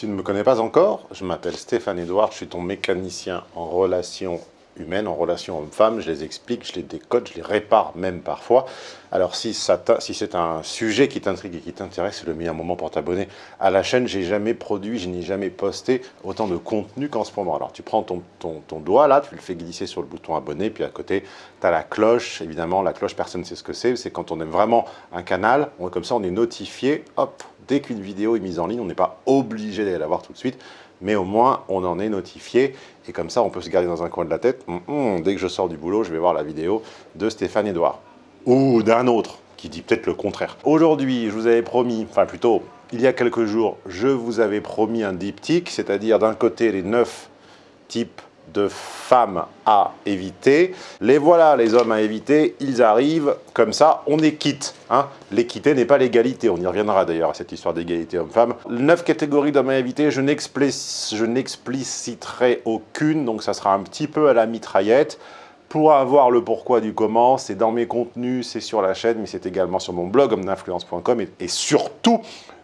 Tu ne me connais pas encore Je m'appelle Stéphane Edouard, je suis ton mécanicien en relations humaines, en relations hommes-femmes. Je les explique, je les décode, je les répare même parfois. Alors si, si c'est un sujet qui t'intrigue et qui t'intéresse, c'est le meilleur moment pour t'abonner à la chaîne. J'ai jamais produit, je n'ai jamais posté autant de contenu qu'en ce moment. Alors tu prends ton, ton, ton, doigt là, tu le fais glisser sur le bouton abonner, puis à côté, tu as la cloche. Évidemment, la cloche, personne ne sait ce que c'est. C'est quand on aime vraiment un canal, on, comme ça on est notifié, hop, dès qu'une vidéo est mise en ligne, on n'est pas obligé d'aller la voir tout de suite, mais au moins on en est notifié, et comme ça on peut se garder dans un coin de la tête, hum, hum, dès que je sors du boulot, je vais voir la vidéo de Stéphane Edouard, ou d'un autre, qui dit peut-être le contraire. Aujourd'hui, je vous avais promis, enfin plutôt, il y a quelques jours, je vous avais promis un diptyque, c'est-à-dire d'un côté les neuf types de femmes à éviter. Les voilà, les hommes à éviter, ils arrivent, comme ça, on est quitte. Hein. L'équité n'est pas l'égalité, on y reviendra d'ailleurs à cette histoire d'égalité homme-femme. Neuf catégories d'hommes à éviter, je n'expliciterai aucune, donc ça sera un petit peu à la mitraillette. Pour avoir le pourquoi du comment, c'est dans mes contenus, c'est sur la chaîne, mais c'est également sur mon blog homme-d'influence.com et surtout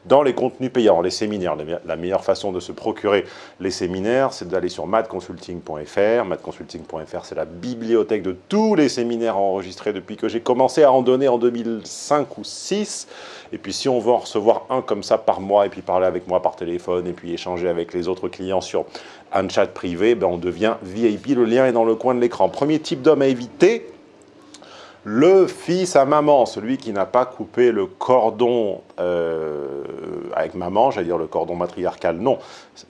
dans les contenus payants, les séminaires. La meilleure façon de se procurer les séminaires, c'est d'aller sur madconsulting.fr. Madconsulting.fr, c'est la bibliothèque de tous les séminaires enregistrés depuis que j'ai commencé à en donner en 2005 ou 2006. Et puis si on veut en recevoir un comme ça par mois, et puis parler avec moi par téléphone, et puis échanger avec les autres clients sur un chat privé, ben on devient VIP. Le lien est dans le coin de l'écran. Premier type d'homme à éviter, le fils à maman, celui qui n'a pas coupé le cordon euh, avec maman, j'allais dire le cordon matriarcal, non.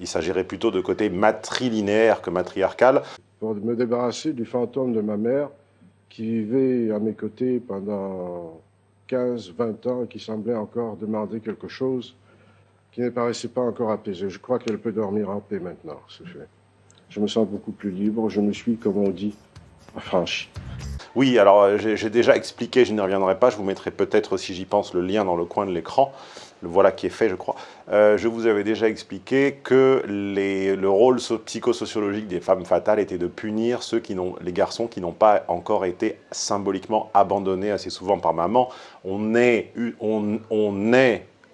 Il s'agirait plutôt de côté matrilinéaire que matriarcal. Pour me débarrasser du fantôme de ma mère qui vivait à mes côtés pendant 15-20 ans et qui semblait encore demander quelque chose qui ne paraissait pas encore apaisé. Je crois qu'elle peut dormir en paix maintenant. Je me sens beaucoup plus libre, je me suis, comme on dit, affranchi. Oui, alors euh, j'ai déjà expliqué, je n'y reviendrai pas, je vous mettrai peut-être, si j'y pense, le lien dans le coin de l'écran. Le voilà qui est fait, je crois. Euh, je vous avais déjà expliqué que le rôle psychosociologique des femmes fatales était de punir ceux qui les garçons qui n'ont pas encore été symboliquement abandonnés assez souvent par maman. On est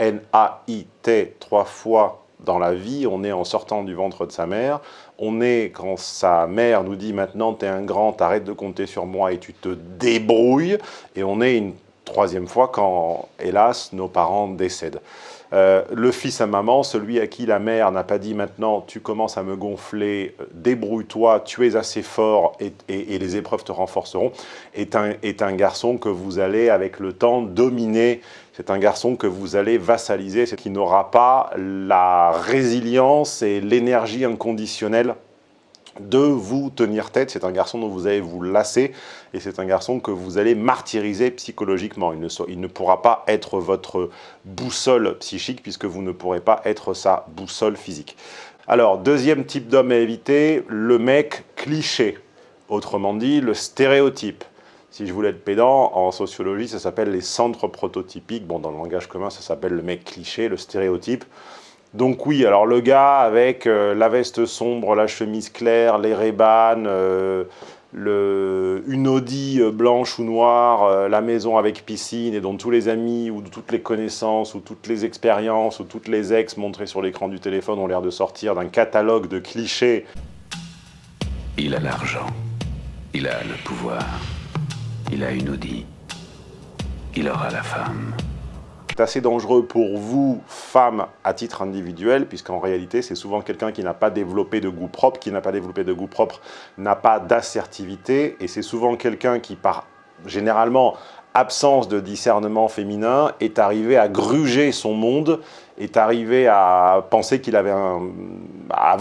N-A-I-T trois fois dans la vie, on est en sortant du ventre de sa mère, on est quand sa mère nous dit maintenant tu es un grand, arrête de compter sur moi et tu te débrouilles, et on est une troisième fois quand, hélas, nos parents décèdent. Euh, le fils à maman, celui à qui la mère n'a pas dit maintenant tu commences à me gonfler, euh, débrouille-toi, tu es assez fort et, les épreuves te renforceront, est un, est un garçon que vous allez avec le temps dominer, c'est un garçon que vous allez vassaliser, qui n'aura pas la résilience et l'énergie inconditionnelle de vous tenir tête. C'est un garçon dont vous allez vous lasser et c'est un garçon que vous allez martyriser psychologiquement. Il ne, il ne pourra pas être votre boussole psychique puisque vous ne pourrez pas être sa boussole physique. Alors, deuxième type d'homme à éviter, le mec cliché. Autrement dit, le stéréotype. Si je voulais être pédant, en sociologie, ça s'appelle les centres prototypiques. Bon, dans le langage commun, ça s'appelle le mec cliché, le stéréotype. Donc oui, alors le gars avec euh, la veste sombre, la chemise claire, les rébanes, euh, une Audi euh, blanche ou noire, la maison avec piscine et dont tous les amis ou toutes les connaissances ou toutes les expériences ou toutes les ex montrées sur l'écran du téléphone ont l'air de sortir d'un catalogue de clichés. Il a l'argent, il a le pouvoir, il a une Audi, il aura la femme. C'est assez dangereux pour vous, femmes, à titre individuel, puisqu'en réalité, c'est souvent quelqu'un qui n'a pas développé de goût propre, qui n'a pas développé de goût propre, n'a pas d'assertivité, et c'est souvent quelqu'un qui, par généralement absence de discernement féminin, est arrivé à gruger son monde, est arrivé à penser qu'il avait un, à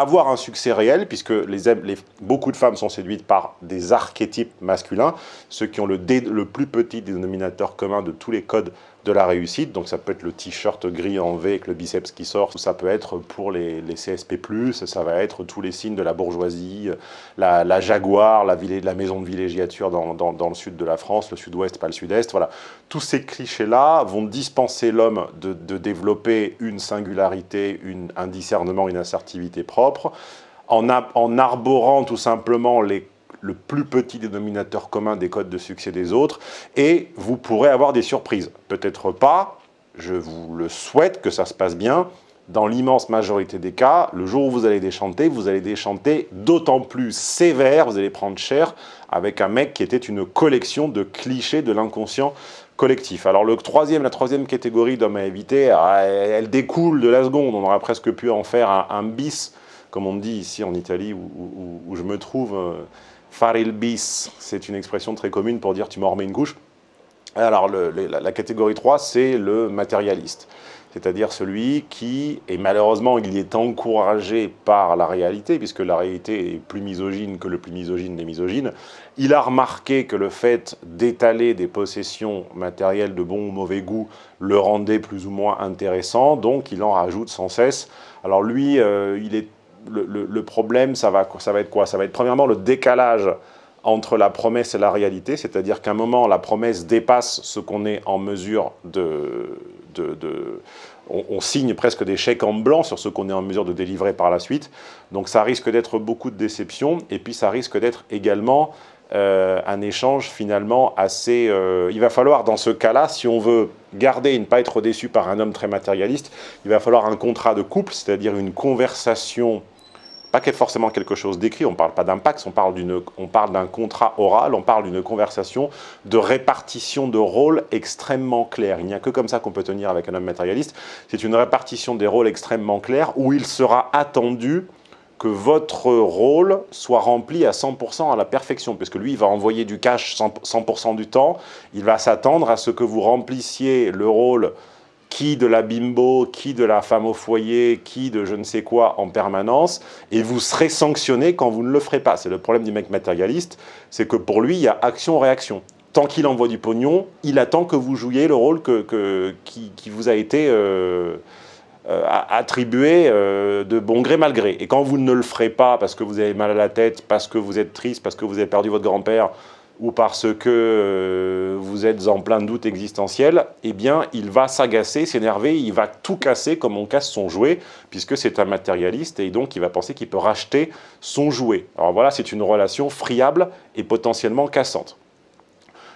avoir, un succès réel, puisque les, beaucoup de femmes sont séduites par des archétypes masculins, ceux qui ont le, le plus petit dénominateur commun de tous les codes de la réussite. Donc ça peut être le t-shirt gris en V avec le biceps qui sort, ça peut être pour les, CSP+, ça va être tous les signes de la bourgeoisie, la, Jaguar, la, la, maison de villégiature dans, le sud de la France, le sud-ouest, pas le sud-est, voilà. Tous ces clichés-là vont dispenser l'homme de, développer une singularité, une, un discernement, une assertivité propre, en, en arborant tout simplement les le plus petit dénominateur commun des codes de succès des autres, et vous pourrez avoir des surprises. Peut-être pas, je vous le souhaite que ça se passe bien, dans l'immense majorité des cas, le jour où vous allez déchanter, vous allez déchanter d'autant plus sévère, vous allez prendre cher avec un mec qui était une collection de clichés de l'inconscient collectif. Alors le troisième, la troisième catégorie d'hommes à éviter, ah, elle, découle de la seconde, on aurait presque pu en faire un, bis, comme on dit ici en Italie où, je me trouve, euh, fare il bis, c'est une expression très commune pour dire tu m'en remets une couche. Alors la, catégorie 3, c'est le matérialiste c'est-à-dire celui qui, et malheureusement il est encouragé par la réalité, puisque la réalité est plus misogyne que le plus misogyne des misogynes, il a remarqué que le fait d'étaler des possessions matérielles de bon ou mauvais goût le rendait plus ou moins intéressant, donc il en rajoute sans cesse. Alors lui, euh, il est, le, problème, ça va, être quoi? Ça va être premièrement le décalage entre la promesse et la réalité, c'est-à-dire qu'à un moment, la promesse dépasse ce qu'on est en mesure de, de, on, signe presque des chèques en blanc sur ce qu'on est en mesure de délivrer par la suite. Donc ça risque d'être beaucoup de déceptions, et puis ça risque d'être également euh, un échange finalement assez... Euh, il va falloir dans ce cas-là, si on veut garder et ne pas être déçu par un homme très matérialiste, il va falloir un contrat de couple, c'est-à-dire une conversation pas forcément quelque chose d'écrit, on ne parle pas d'impact, on parle d'un contrat oral, on parle d'une conversation de répartition de rôles extrêmement claire. Il n'y a que comme ça qu'on peut tenir avec un homme matérialiste. C'est une répartition des rôles extrêmement claire où il sera attendu que votre rôle soit rempli à 100% à la perfection, puisque lui, il va envoyer du cash 100%, du temps, il va s'attendre à ce que vous remplissiez le rôle qui de la bimbo, qui de la femme au foyer, qui de je ne sais quoi en permanence, et vous serez sanctionné quand vous ne le ferez pas. C'est le problème du mec matérialiste, c'est que pour lui, il y a action-réaction. Tant qu'il envoie du pognon, il attend que vous jouiez le rôle que, qui, vous a été euh, euh, attribué euh, de bon gré mal gré. Et quand vous ne le ferez pas parce que vous avez mal à la tête, parce que vous êtes triste, parce que vous avez perdu votre grand-père, ou parce que euh, vous êtes en plein doute existentiel, eh bien, il va s'agacer, s'énerver, il va tout casser comme on casse son jouet, puisque c'est un matérialiste, et donc il va penser qu'il peut racheter son jouet. Alors voilà, c'est une relation friable et potentiellement cassante.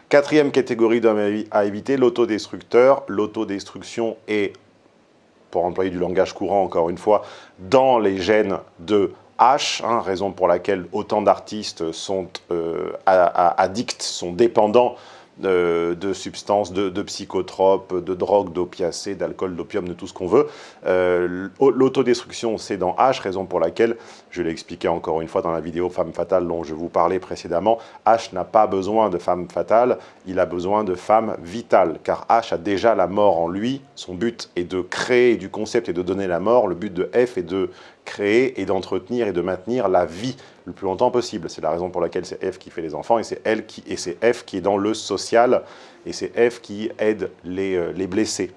Quatrième catégorie d'hommes à éviter, l'autodestructeur. L'autodestruction est, pour employer du langage courant encore une fois, dans les gènes de H, hein, raison pour laquelle autant d'artistes sont euh, addicts, sont dépendants de, substances, de, psychotropes, de drogues, d'opiacés, d'alcool, d'opium, de tout ce qu'on veut. Euh, L'autodestruction, c'est dans H, raison pour laquelle, je l'ai expliqué encore une fois dans la vidéo Femme Fatale dont je vous parlais précédemment, H n'a pas besoin de femme fatale, il a besoin de femme vitale, car H a déjà la mort en lui, son but est de créer du concept et de donner la mort, le but de F est de créer et d'entretenir et de maintenir la vie le plus longtemps possible. C'est la raison pour laquelle c'est F qui fait les enfants et c'est F qui est dans le social et c'est F qui aide les, euh, les blessés.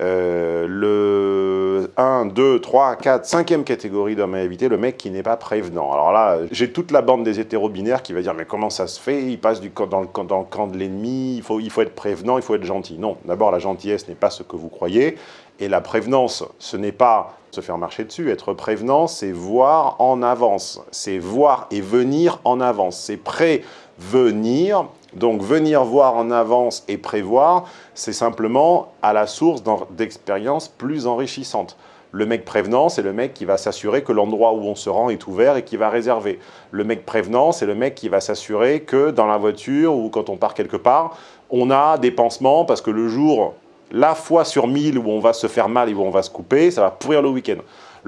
Euh, le 1, 2, 3, 4, 5e catégorie d'hommes à éviter, le mec qui n'est pas prévenant. Alors là, j'ai toute la bande des hétéro-binaires qui va dire « mais comment ça se fait? Il passe du dans, le, dans le camp de l'ennemi, il faut, il faut être prévenant, il faut être gentil. » Non, d'abord la gentillesse n'est pas ce que vous croyez, et la prévenance, ce n'est pas se faire marcher dessus. Être prévenant, c'est voir en avance. C'est voir et venir en avance. C'est prévenir. Donc venir voir en avance et prévoir, c'est simplement à la source d'expériences plus enrichissantes. Le mec prévenant, c'est le mec qui va s'assurer que l'endroit où on se rend est ouvert et qui va réserver. Le mec prévenant, c'est le mec qui va s'assurer que dans la voiture ou quand on part quelque part, on a des pansements parce que le jour la fois sur mille où on va se faire mal et où on va se couper, ça va pourrir le week-end.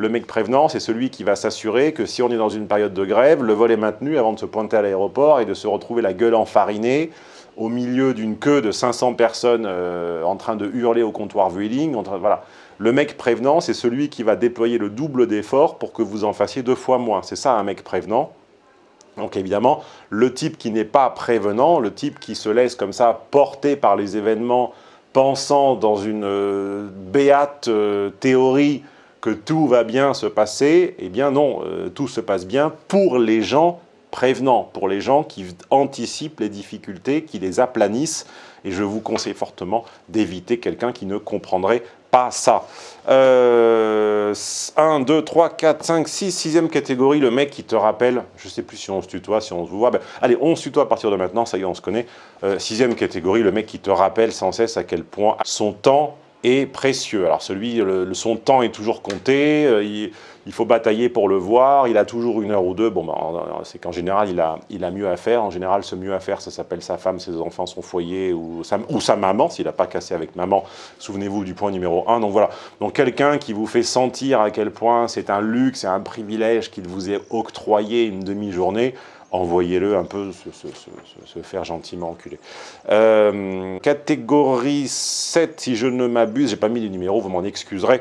Le mec prévenant, c'est celui qui va s'assurer que si on est dans une période de grève, le vol est maintenu avant de se pointer à l'aéroport et de se retrouver la gueule enfarinée au milieu d'une queue de 500 personnes euh, en train de hurler au comptoir Vueling. Voilà. Le mec prévenant, c'est celui qui va déployer le double d'efforts pour que vous en fassiez deux fois moins. C'est ça un mec prévenant. Donc évidemment, le type qui n'est pas prévenant, le type qui se laisse comme ça porter par les événements pensant dans une euh, béate euh, théorie que tout va bien se passer, eh bien non, euh, tout se passe bien pour les gens prévenants, pour les gens qui anticipent les difficultés, qui les aplanissent, et je vous conseille fortement d'éviter quelqu'un qui ne comprendrait pas ça. 1, 2, 3, 4, 5, 6, sixième catégorie, le mec qui te rappelle, je ne sais plus si on se tutoie, si on se voit, ben, allez, on se tutoie à partir de maintenant, ça y est, on se connaît. Euh, sixième catégorie, le mec qui te rappelle sans cesse à quel point son temps est précieux. Alors celui, son temps est toujours compté, euh, il, faut batailler pour le voir, il a toujours une heure ou deux. Bon, ben, c'est qu'en général, il a, il a mieux à faire. En général, ce mieux à faire, ça s'appelle sa femme, ses enfants, son foyer ou sa, maman, s'il n'a pas cassé avec maman. Souvenez-vous du point numéro un. Donc voilà, donc quelqu'un qui vous fait sentir à quel point c'est un luxe et un privilège qu'il vous ait octroyé une demi-journée, envoyez-le un peu se, faire gentiment enculer. Euh, catégorie 7, si je ne m'abuse, j'ai pas mis le numéro, vous m'en excuserez.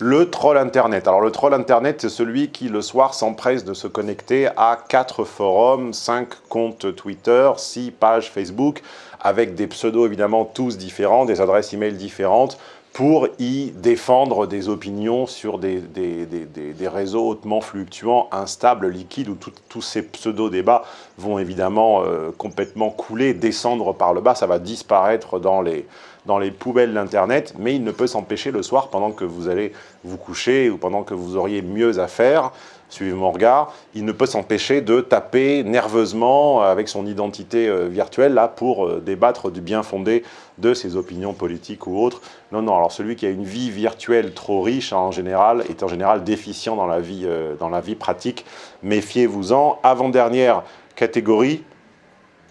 Le troll internet. Alors le troll internet, c'est celui qui le soir s'empresse de se connecter à 4 forums, 5 comptes Twitter, 6 pages Facebook, avec des pseudos évidemment tous différents, des adresses email différentes, pour y défendre des opinions sur des, des, réseaux hautement fluctuants, instables, liquides, où tous ces pseudo-débats vont évidemment euh, complètement couler, descendre par le bas, ça va disparaître dans les, dans les poubelles d'Internet, mais il ne peut s'empêcher le soir, pendant que vous allez vous coucher ou pendant que vous auriez mieux à faire, suivez mon regard, il ne peut s'empêcher de taper nerveusement avec son identité euh, virtuelle là pour euh, débattre du bien fondé de ses opinions politiques ou autres. Non, non, alors celui qui a une vie virtuelle trop riche en général est en général déficient dans la vie, euh, dans la vie pratique. Méfiez-vous-en. Avant-dernière catégorie,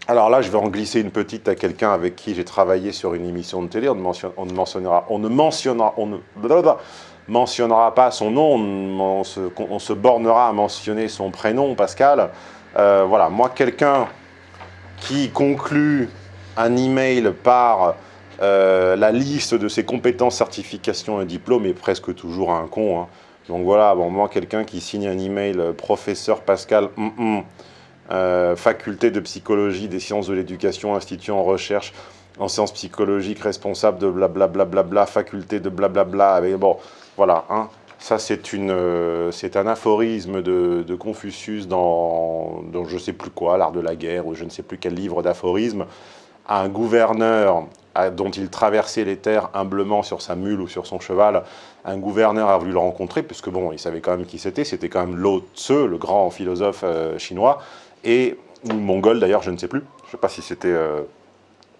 alors là, je vais en glisser une petite à quelqu'un avec qui j'ai travaillé sur une émission de télé. On ne mentionnera, on ne mentionnera, on ne mentionnera pas son nom, on se, bornera à mentionner son prénom, Pascal. Euh, voilà, moi, quelqu'un qui conclut un email par euh, la liste de ses compétences, certifications et diplômes est presque toujours un con. Hein. Donc voilà, bon, moi, quelqu'un qui signe un email euh, professeur Pascal, mm, mm, faculté de psychologie des sciences de l'éducation, institut en recherche en sciences psychologiques, responsable de blablabla, bla, bla, bla, faculté de blablabla, avec, bon, voilà, hein. ça euh, c'est un aphorisme de, Confucius dans, je ne sais plus quoi, l'art de la guerre, ou je ne sais plus quel livre d'aphorisme. Un gouverneur dont il traversait les terres humblement sur sa mule ou sur son cheval, un gouverneur a voulu le rencontrer, puisque bon, il savait quand même qui c'était, c'était quand même Lao Tse, le grand philosophe euh, chinois, et, ou mongol d'ailleurs, je ne sais plus, je ne sais pas si c'était... Euh,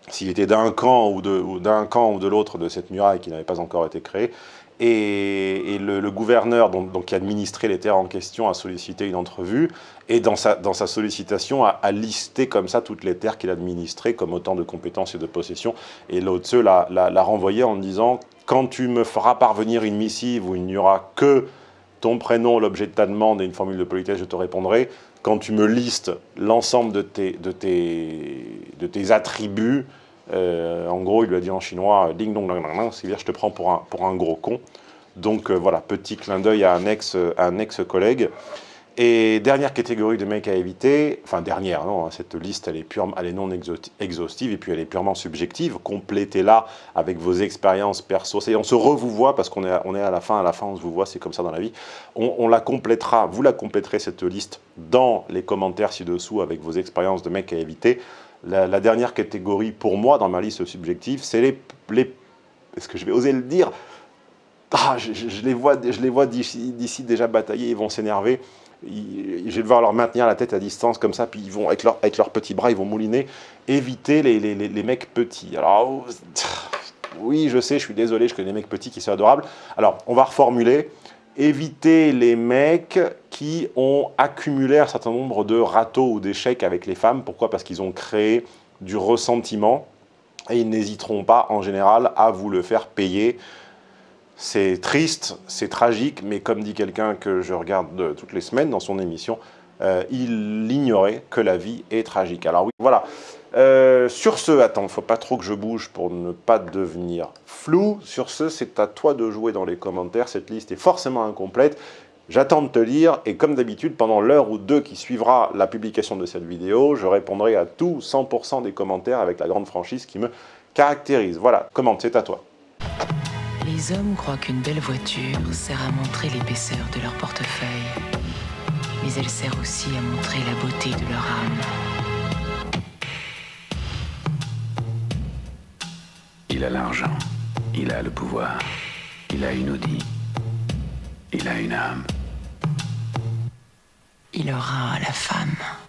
s'il était d'un camp ou d'un camp ou de l'autre de cette muraille qui n'avait pas encore été créée, et, le, gouverneur donc, donc, qui administrait les terres en question a sollicité une entrevue, et dans sa, dans sa sollicitation a, listé comme ça toutes les terres qu'il administrait comme autant de compétences et de possessions, et l'autre l'a renvoyé en disant « Quand tu me feras parvenir une missive où il n'y aura que ton prénom, l'objet de ta demande et une formule de politesse, je te répondrai. Quand tu me listes l'ensemble de tes, de, tes, de tes attributs, euh, en gros, il lui a dit en chinois « ding dong dong dong c'est-à-dire je te prends pour un, pour un gros con ». Donc euh, voilà, petit clin d'œil à un ex-collègue. Ex et dernière catégorie de mecs à éviter, enfin dernière, non, hein, cette liste elle est, pure, elle est non exhaustive et puis elle est purement subjective. Complétez-la avec vos expériences perso. on se re-vous voit parce qu'on est, on est à la fin, à la fin on se vous voit, c'est comme ça dans la vie. On, la complétera, vous la compléterez cette liste dans les commentaires ci-dessous avec vos expériences de mecs à éviter. La, dernière catégorie pour moi dans ma liste subjective, c'est les, les est-ce que je vais oser le dire? Ah, je, les vois, les vois d'ici déjà batailler, ils vont s'énerver je vais devoir leur maintenir la tête à distance comme ça, puis ils vont, avec, avec leurs petits bras, ils vont mouliner, éviter les, les, les, mecs petits. Alors, oui, je sais, je suis désolé, je connais des mecs petits qui sont adorables. Alors, on va reformuler. Éviter les mecs qui ont accumulé un certain nombre de râteaux ou d'échecs avec les femmes. Pourquoi? Parce qu'ils ont créé du ressentiment et ils n'hésiteront pas, en général, à vous le faire payer c'est triste, c'est tragique, mais comme dit quelqu'un que je regarde toutes les semaines dans son émission, euh, il ignorait que la vie est tragique. Alors oui, voilà. Euh, sur ce, attends, faut pas trop que je bouge pour ne pas devenir flou. Sur ce, c'est à toi de jouer dans les commentaires. Cette liste est forcément incomplète. J'attends de te lire et comme d'habitude, pendant l'heure ou deux qui suivra la publication de cette vidéo, je répondrai à tous 100% des commentaires avec la grande franchise qui me caractérise. Voilà, commente, c'est à toi. Les hommes croient qu'une belle voiture sert à montrer l'épaisseur de leur portefeuille, mais elle sert aussi à montrer la beauté de leur âme. Il a l'argent, il a le pouvoir, il a une Audi, il a une âme. Il aura la femme.